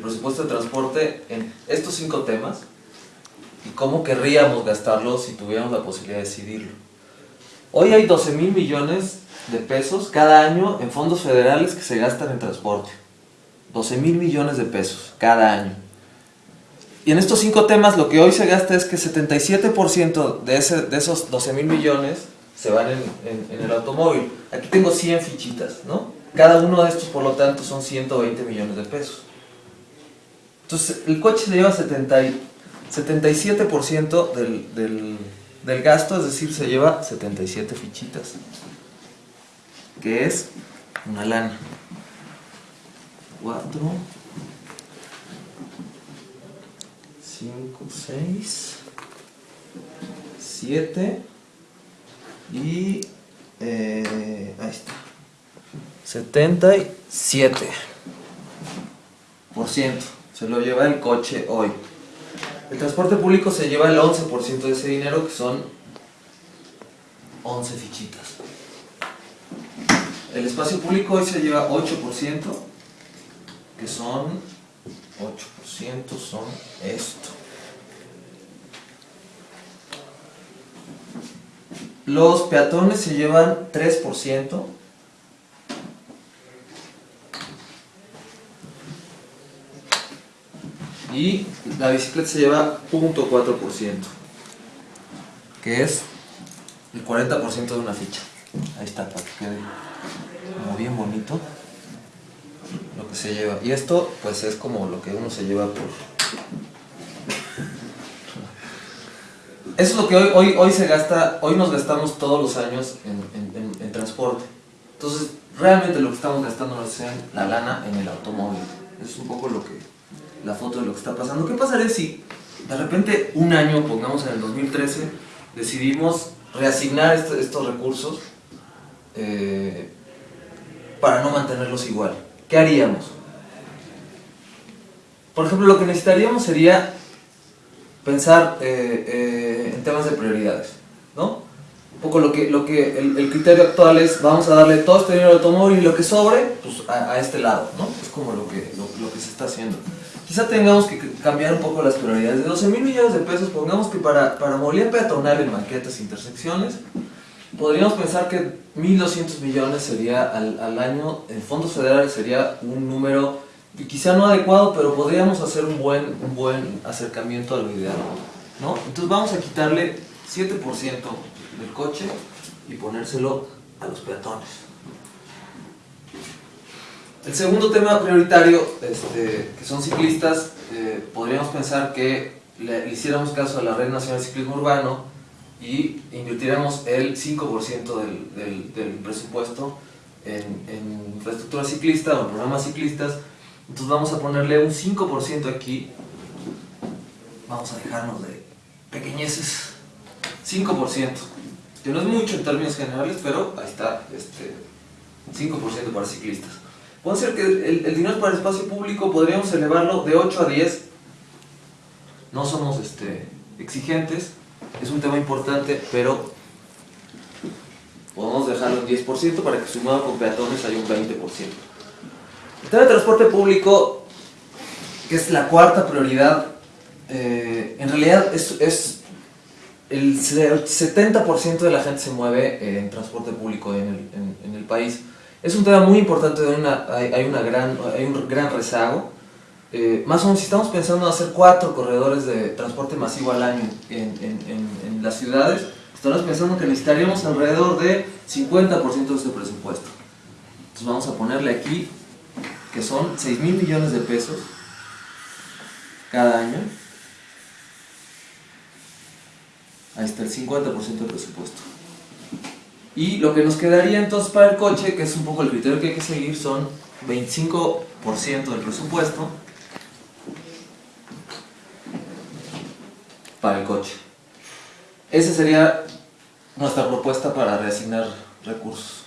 presupuesto de transporte en estos cinco temas y cómo querríamos gastarlo si tuviéramos la posibilidad de decidirlo. Hoy hay 12 mil millones de pesos cada año en fondos federales que se gastan en transporte. 12 mil millones de pesos cada año. Y en estos cinco temas lo que hoy se gasta es que 77% de, ese, de esos 12 mil millones se van en, en- en el automóvil. Aquí tengo 100 fichitas, ¿no? Cada uno de estos, por lo tanto, son 120 millones de pesos. Entonces, el coche se lleva 70 y- 77% del, del, del gasto, es decir, se lleva 77 fichitas. Que es una lana. 4, 5, 6, 7 y... eh, ahí está. 77 por ciento se lo lleva el coche hoy. El transporte público se lleva el 11% de ese dinero que son 11 fichitas. El espacio público hoy se lleva 8%, que son 8% son esto. Los peatones se llevan 3%. Y la bicicleta se lleva 0.4%, que es el 40% de una ficha. Ahí está, para que quede como bien bonito lo que se lleva. Y esto, pues es como lo que uno se lleva por... Eso es lo que hoy, hoy, hoy se gasta, hoy nos gastamos todos los años en, en- en- en transporte. Entonces, realmente lo que estamos gastando es la lana en el automóvil. Es un poco lo que, la foto de lo que está pasando. ¿Qué pasaría si de repente un año, pongamos en el 2013, decidimos reasignar este- estos recursos eh, para no mantenerlos igual? ¿Qué haríamos? Por ejemplo, lo que necesitaríamos sería pensar eh, eh, en temas de prioridades, ¿no? Un poco lo que, lo que el, criterio actual es, vamos a darle todo este dinero al automóvil y lo que sobre, pues a, a este lado, ¿no? Es como lo que, lo, que se está haciendo. Quizá tengamos que cambiar un poco las prioridades. De 12 mil millones de pesos, pongamos que para, para movilidad peatonal en banquetas e intersecciones, podríamos pensar que 1.200 millones sería al, al año, en fondos federales sería un número quizá no adecuado, pero podríamos hacer un buen, un buen acercamiento a lo ideal, ¿no? Entonces vamos a quitarle 7% del coche y ponérselo a los peatones. El segundo tema prioritario, este, que son ciclistas, eh, podríamos pensar que le, hiciéramos caso a la Red Nacional de Ciclismo Urbano y invirtiéramos el 5% del, del, presupuesto en, en infraestructura ciclista o en programas ciclistas. Entonces vamos a ponerle un 5% aquí. Vamos a dejarnos de pequeñeces. 5%. Que no es mucho en términos generales, pero ahí está. Este, 5% para ciclistas. Puede ser que el, el dinero para el espacio público podríamos elevarlo de 8 a 10. No somos este, exigentes, es un tema importante, pero podemos dejarlo en 10% para que sumado con peatones haya un 20%. El tema de transporte público, que es la cuarta prioridad, eh, en realidad es, es el se- 70% de la gente se mueve en transporte público en el, en el país. Es un tema muy importante, hay, una gran, hay un gran rezago. Eh, más o menos, si estamos pensando en hacer cuatro corredores de transporte masivo al año en las ciudades, estamos pensando que necesitaríamos alrededor de 50% de este presupuesto. Entonces vamos a ponerle aquí que son 6 mil millones de pesos cada año. Ahí está el 50% del presupuesto. Y lo que nos quedaría entonces para el coche, que es un poco el criterio que hay que seguir, son 25% del presupuesto para el coche. Esa sería nuestra propuesta para reasignar recursos.